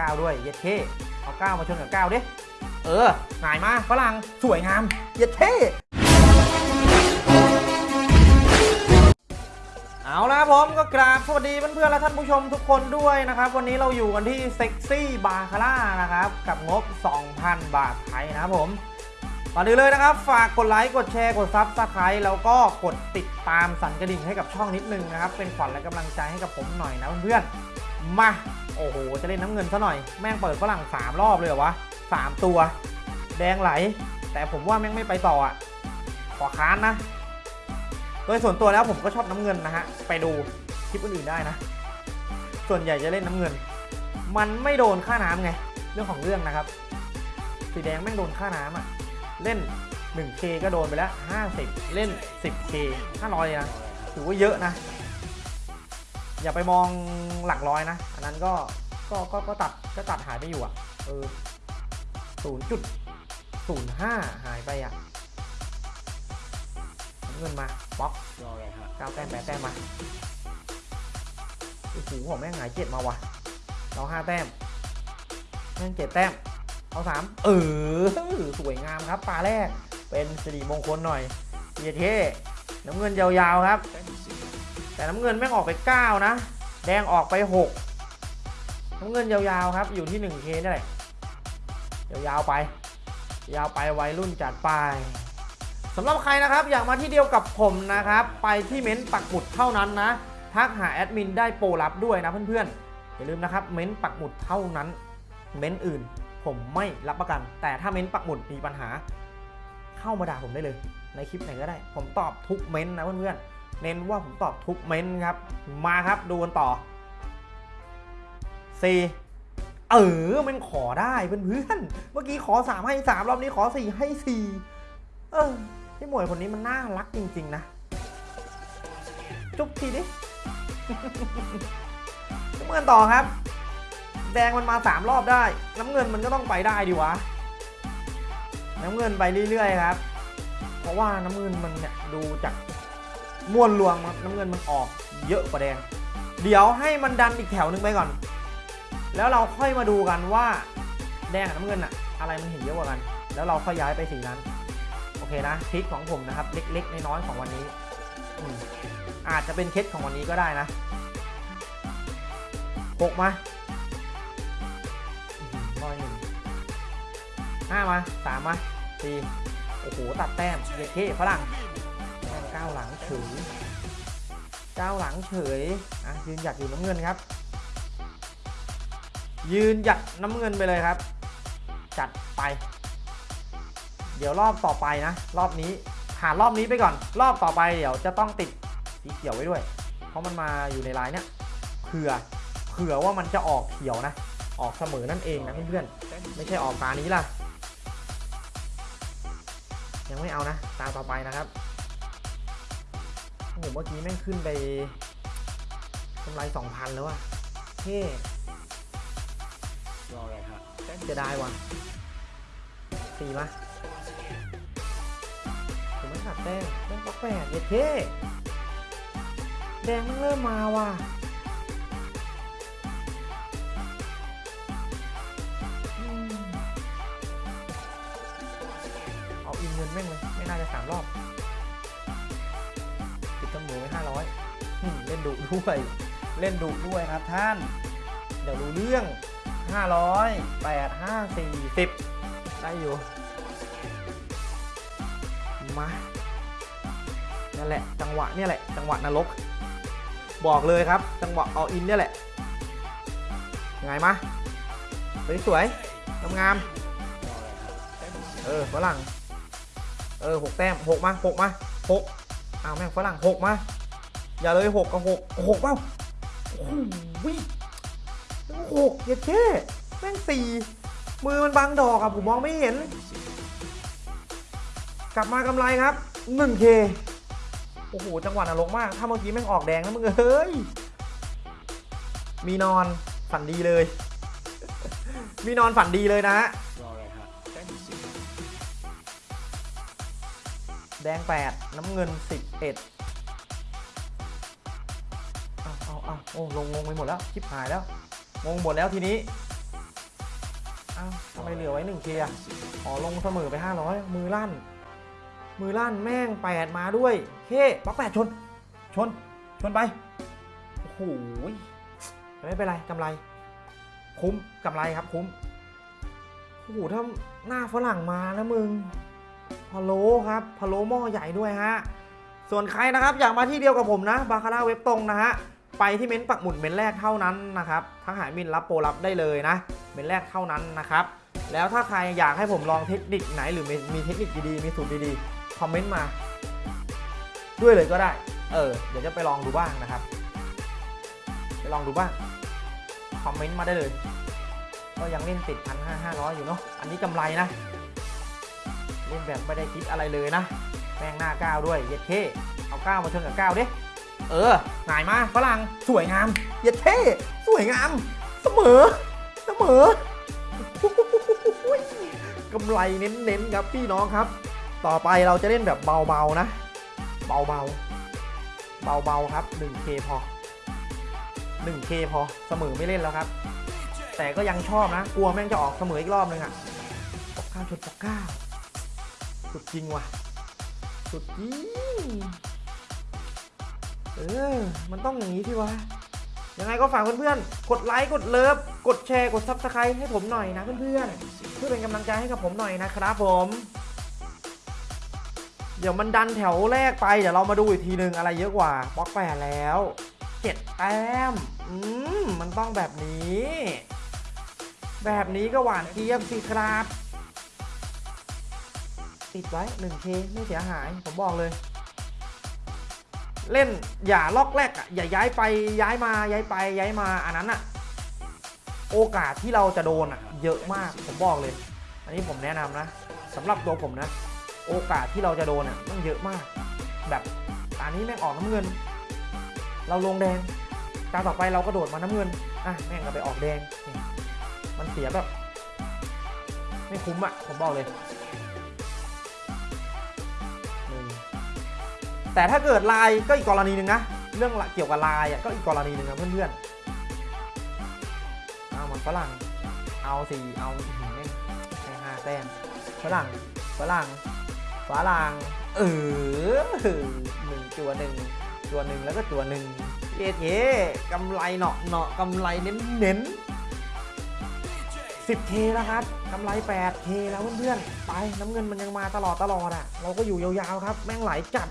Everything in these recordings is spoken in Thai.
9 ด้วย เย็ดเข้ เอา 9 มาชนกับ 9 ดิ เออหงายมาฝรั่งสวยงาม เย็ดเข้ เอาละผมก็กราบสวัสดีเพื่อนๆและท่านผู้ชมทุกคนด้วยนะครับ วันนี้เราอยู่กันที่เซ็กซี่บาคาร่านะครับ กับงบ 2,000 บาทไทยนะครับผมก่อนอื่นเลยนะครับ ฝากกดไลค์กดแชร์กด subscribe แล้วก็กดติดตามสั่นกระดิ่งให้กับช่องนิดนึงนะครับ เป็นขวัญและกำลังใจให้กับผมหน่อยนะเพื่อนๆมา โอ้โห จะเล่นน้ำเงินซะหน่อย แม่งเปิดฝรั่ง 3 รอบเลยเหรอวะ 3 ตัว แดงไหล แต่ผมว่าแม่งไม่ไปต่ออะ ขอค้านนะ โดยส่วนตัวแล้วผมก็ชอบน้ำเงินนะฮะ ไปดูคลิปอื่นๆได้นะ ส่วนใหญ่จะเล่นน้ำเงิน มันไม่โดนค่าน้ำไง เรื่องของเรื่องนะครับ สีแดงแม่งโดนค่าน้ำอะ เล่น 1K ก็โดนไปแล้ว 50 เล่น 10K 500นะ ถือว่าเยอะนะ อย่าไปมองหลักร้อยนะ อันนั้นก็ก็ก็ก็ตัดก็ตัดหายไปอยู่อะเออ0.05หายไปอะเงินมาบล็อกรออะไรฮะเก้าแต้มแปดแต้มมาโอ้โหผมแม่งหายเจ็ดมาว่ะเราห้าแต้มแม่งเจ็ดแต้มเอาสามเออสวยงามครับปลาแรกเป็นสิริมงคลหน่อยเยเท่น้ำเงินยาวๆครับ แต่น้ำเงินแม่งออกไป 9 นะ แดงออกไป 6 น้ำเงินยาวๆครับ อยู่ที่ 1K นี่แหละยาวๆไป ยาวไปวัยรุ่นจัดไปสำหรับใครนะครับอยากมาที่เดียวกับผมนะครับ ไปที่เม้นต์ปักหมุดเท่านั้นนะทักหาแอดมินได้โปรลับด้วยนะเพื่อนๆ อย่าลืมนะครับ เม้นต์ปักหมุดเท่านั้น เม้นต์อื่น ผมไม่รับประกัน แต่ถ้าเม้นต์ปักหมุดมีปัญหา เข้ามาด่าผมได้เลย ในคลิปไหนก็ได้ ผมตอบทุกเม้นต์นะเพื่อนๆ เน้นว่าผมตอบทุกเม้นครับ มาครับดูกันต่อ4เออมันขอได้เพื่อนเมื่อกี้ขอ3ให้3รอบนี้ขอ4ให้4เออพี่หมวยคนนี้มันน่ารักจริง ๆ นะ จุ๊บทีดิน้ำเงินต่อครับ แดงมันมา3รอบได้ น้ำเงินมันก็ต้องไปได้ดิวะ น้ำเงินไปเรื่อยๆครับ เพราะว่าน้ำเงินมันเนี่ยดูจาก มวลรวมครับน้ำเงินมันออกเยอะกว่าแดง เดี๋ยวให้มันดันอีกแถวนึงไปก่อน แล้วเราค่อยมาดูกันว่า แดงกับน้ำเงินอะอะไรมันเห็นเยอะกว่ากัน แล้วเราค่อยย้ายไปสีนั้น โอเคนะทริคของผมนะครับ เล็กๆน้อยๆของวันนี้ออาจจะเป็นเคล็ดของวันนี้ก็ได้นะหกมาร้อยหนึ่งห้ามาสามมาสี่โอ้โห ตัดแต้มเยเคฝรั่ง ก้าวหลังเฉยก้าวหลังเฉยอะยืนหยัดอยู่น้ำเงินครับ ยืนหยัดน้ำเงินไปเลยครับ จัดไป เดี๋ยวรอบต่อไปนะ รอบนี้ผ่านรอบนี้ไปก่อน รอบต่อไปเดี๋ยวจะต้องติดสีเขียวไว้ด้วย เพราะมันมาอยู่ในลายเนี้ยเผื่อเผื่อว่ามันจะออกเขียวนะ ออกเสมอนั่นเองนะเพื่อนๆไม่ใช่ออกตานี้ล่ะ ยังไม่เอานะ ตาต่อไปนะครับ โอ้โหเมื่อกี้แม่งขึ้นไปกำไรสองพันแล้วอะเท่รออะไรฮะจะได้วะสี่มาผมไม่ขัดแต้มแต้มก็แปดเย็ดเท่แดงมันเริ่มมาว่ะเอาอินเงินแม่งเลย ไม่น่าจะสามรอบ ปิดตำรวจไว้ห้าร้อยเล่นดุด้วย เล่นดุด้วยครับท่าน เดี๋ยวรู้เรื่อง500 8 5 4 10ได้อยู่ มานั่นแหละ จังหวะเนี่ยแหละ จังหวะนรก บอกเลยครับ จังหวะเอาอินเนี่ยแหละยังไงมาสวยๆงามรออะไรฮะแต้มเออฝรั่ง เออหกแต้มหกมาหกมาหก อ้าวแม่งฝรั่งหกมา อย่าเลยหกกับหกหกเปล่าโอ้โหกเย็ดเช่แม่งสี่มือมันบังดอกอะผมมองไม่เห็น กลับมากำไรครับ 1K โอ้โห จังหวะนรกมาก ถ้าเมื่อกี้แม่งออกแดงนะมึงเอ้ย มีนอนฝันดีเลย มีนอนฝันดีเลยนะฮะ ดง 8 น้ำเงิน 11เอาเอาเอาโอ้ลงงงไปหมดแล้วชิบหายแล้ว งงหมดแล้วทีนี้อ้าวทำไมเหลือไว้หนึ่งเคอะอ๋อลงเสมอไป 500 มือลั่น มือลั่นแม่ง 8 มาด้วยเฮ้บล็อกแปดชน ชน ชนไป โอ้โหไม่เป็นไรกำไร คุ้มกำไรครับคุ้มโอ้โหถ้าหน้าฝรั่งมานะมึง พะโล้ครับพะโล้หม้อใหญ่ด้วยฮะส่วนใครนะครับอยากมาที่เดียวกับผมนะบาคาร่าเว็บตรงนะฮะไปที่เม้นต์ปักหมุดเม้นต์แรกเท่านั้นนะครับทั้งหายมินรับโปรรับได้เลยนะเม้นต์แรกเท่านั้นนะครับแล้วถ้าใครอยากให้ผมลองเทคนิคไหนหรือมีมีเทคนิคดีๆมีสูตรดีๆคอมเมนต์มา ด้วยเลยก็ได้ เออเดี๋ยวจะไปลองดูบ้างนะครับไปลองดูบ้างคอมเมนต์มาได้เลย ก็ยังเล่นติดพันห้าห้าร้อยอยู่เนาะอันนี้กำไรนะ เล่นแบบไม่ได้คิดอะไรเลยนะ แม่งหน้าก้าวด้วย เย็ดเท่เอาก้าวมาชนกับก้าวดิ เออหนายมาฝรั่งสวยงาม เย็ดเท่สวยงาม เสมอ เสมอกำไรเน้นๆครับพี่น้องครับ ต่อไปเราจะเล่นแบบเบาๆนะ เบาๆ เบาๆครับ 1K พอ 1K พอเสมอไม่เล่นแล้วครับ แต่ก็ยังชอบนะ กลัวแม่งจะออกเสมออีกรอบนึงอะปอกเก้าชนปอกเก้า สุดจริงว่ะ สุดจริง เออ มันต้องอย่างนี้ที่วะ ยังไงก็ฝากเพื่อนๆ กดไลค์ กด love กดแชร์ กด subscribe ให้ผมหน่อยนะเพื่อนๆ เพื่อเป็นกำลังใจให้กับผมหน่อยนะครับผม เดี๋ยวมันดันแถวแรกไป เดี๋ยวเรามาดูอีกทีหนึ่งอะไรเยอะกว่าป๊อกแปดแล้วเจ็ดแต้ม อืม มันต้องแบบนี้ แบบนี้ก็หวานเจี๊ยบสิครับ ติดไว้ 1K ไม่เสียหาย ผมบอกเลย เล่นอย่าล็อกแรกอะอย่าย้ายไปย้ายมาย้ายไปย้ายมาอันนั้นอะ โอกาสที่เราจะโดนอะ เยอะมากผมบอกเลย อันนี้ผมแนะนำนะสำหรับตัวผมนะ โอกาสที่เราจะโดนอะมันเยอะมาก แบบตอนนี้แม่งออกน้ำเงิน เราลงแดงตาต่อไปเราก็โดดมาน้ำเงินอะแม่งก็ไปออกแดง มันเสียแบบ ไม่คุ้มอะผมบอกเลย แต่ถ้าเกิดลายก็อีกกรณีหนึ่งนะ เรื่องเกี่ยวกับลายอะก็อีกกรณีหนึ่งนะเพื่อนๆ เอามันฝรั่ง เอาสี่เอาหือแม่งแค่ห้าแต้มฝรั่งฝรั่งฝรั่งเออหนึ่งตัวหนึ่งตัวหนึ่งแล้วก็ตัวหนึ่งเอ๊ะเอ๊กำไรเนาะเนาะกำไรเน้นเน้นสิบเคแล้วครับกำไรแปดเคแล้วเพื่อนๆ ไปน้ำเงินมันยังมาตลอดตลอดอะ เราก็อยู่ยาวๆครับ แม่งไหลจัด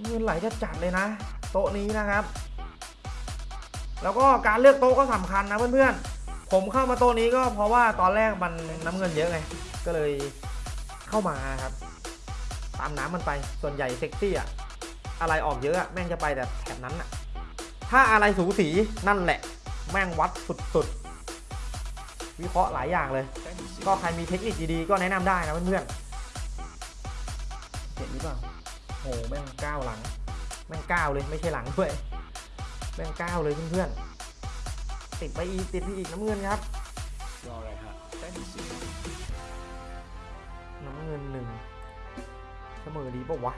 เงินไหลจะจัดเลยนะ โต๊ะนี้นะครับ แล้วก็การเลือกโต๊ะก็สำคัญนะเพื่อนๆ ผมเข้ามาโต๊ะนี้ก็เพราะว่าตอนแรกมันน้ำเงินเยอะไง ก็เลยเข้ามาครับ ตามน้ำมันไป ส่วนใหญ่เซ็กซี่อะอะไรออกเยอะอะแม่งจะไปแต่แถบนั้นอะถ้าอะไรสูสีนั่นแหละ แม่งวัดสุดๆ วิเคราะห์หลายอย่างเลย ก็ใครมีเทคนิคดีๆก็แนะนำได้นะเพื่อนๆเห็นหรือเปล่า โหแม่งก้าวหลัง แม่งก้าวเลยไม่ใช่หลังด้วย แม่งก้าวเลยเพื่อนๆ ติดไปอีกติดไปอีกน้ำเงินครับรออะไรฮะเต้นสิน้ำเงินหนึ่งเสมอดีปะวะ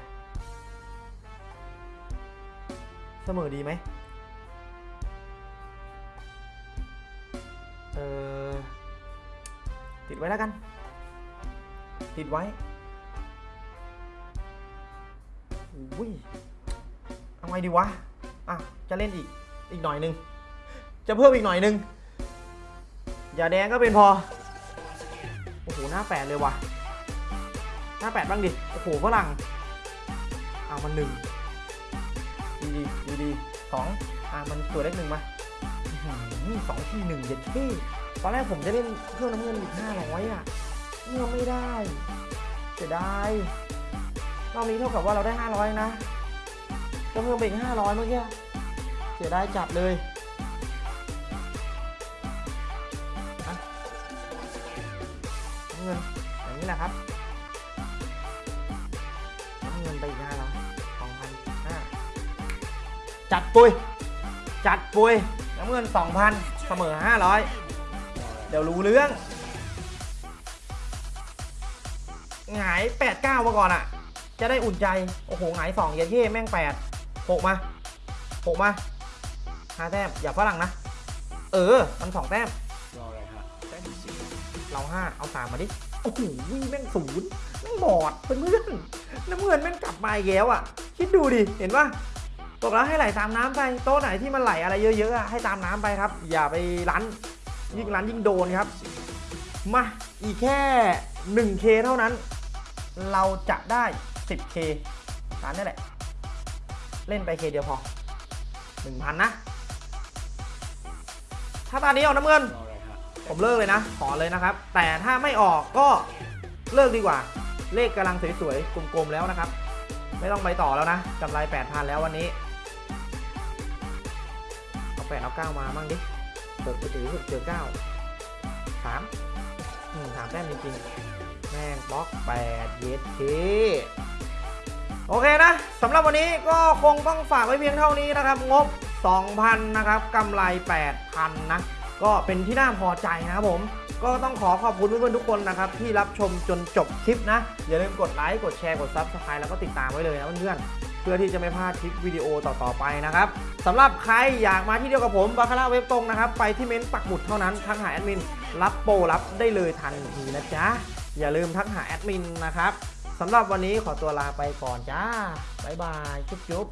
เสมอดีไหมเออติดไว้แล้วกัน ติดไว้ อุ้ยเอาไงดีวะ อะ จะเล่นอีก อีกหน่อยนึง จะเพิ่มอีกหน่อยนึง อย่าแดงก็เป็นพอ โอ้โห หน้าแปดเลยว่ะ หน้าแปดบ้างดิ โอ้โหฝรั่งเอามันหนึ่งดีดีดีดีสองอะมันตัวเลขหนึ่งมาอื้อหือสองที่หนึ่งเย็ดเท่ตอนแรกผมจะเล่นเครื่องน้ำเงินอีกห้าร้อยอะเงื่อไม่ได้เสียดาย รอบนี้เท่ากับว่าเราได้ห้าร้อยนะก็เพิ่มไปอีกห้าร้อยเมื่อกี้ เสียดายจัดเลยเงินอย่างนี้แหละครับเงินไปอีกห้าร้อสองพันห้าจัดปุย จัดปุยน้ำเงินสองพันเสมอห้าร้อยเดี๋ยวรู้เรื่อง หงายแปดเก้ามาก่อนอะ จะได้อุ่นใจ โอ้โหหงายสองเยนเย่แม่งแปดหกมาหกมาห้าแต้มอย่าฝรั่งนะ เออ มันสองแต้มรออะไรฮะเต้นสิเราห้าเอาสามมาดิ โอ้โหแม่งศูนย์แม่งบอดเพื่อนๆน้ำเงินแม่งกลับมาอีกแล้วอะ คิดดูดิ เห็นปะตกแล้วให้ไหลตามน้ำไป โต๊ะไหนที่มันไหลอะไรเยอะๆอะให้ตามน้ำไปครับ อย่าไปรั้น ยิ่งรั้นยิ่งโดนครับ มา อีกแค่ 1K เท่านั้น เราจะได้ 10K ตามนี่แหละ เล่นไป K เดียวพอ 1,000 นะ ถ้าตอนนี้ออกน้ำเงินรออะไรฮะผมเลิกเลยนะ ขอเลยนะครับ แต่ถ้าไม่ออกก็เลิกดีกว่า เลขกำลังสวยๆ กลมๆ แล้วนะครับ ไม่ต้องไปต่อแล้วนะกำไร 8,000 แล้ววันนี้ เอา8เอา9มามั่งดิเปิดไปถือสุดเจอ9 3อืมสามแต้มจริงๆ แม่งบล็อก8เยสเคโอเคนะสำหรับวันนี้ก็คงต้องฝากไว้เพียงเท่านี้นะครับ งบ 2,000 นะครับกำไร 8,000 นะ ก็เป็นที่น่าพอใจนะครับผมก็ต้องขอขอบคุณเพื่อนๆทุกคนนะครับ ที่รับชมจนจบคลิปนะ อย่าลืมกดไลค์กดแชร์กด Subscribe แล้วก็ติดตามไว้เลยนะเพื่อนๆเพื่อที่จะไม่พลาดคลิปวิดีโอต่อๆไปนะครับสำหรับใครอยากมาที่เดียวกับผมบาคาร่าเว็บตรงนะครับ ไปที่เม้นต์ปักหมุดเท่านั้นทักหาแอดมิน รับโปรรับได้เลยทันทีนะจ๊ะ อย่าลืมทักหาแอดมินนะครับสำหรับวันนี้ขอตัวลาไปก่อนจ้า บ๊ายบาย จุ๊บ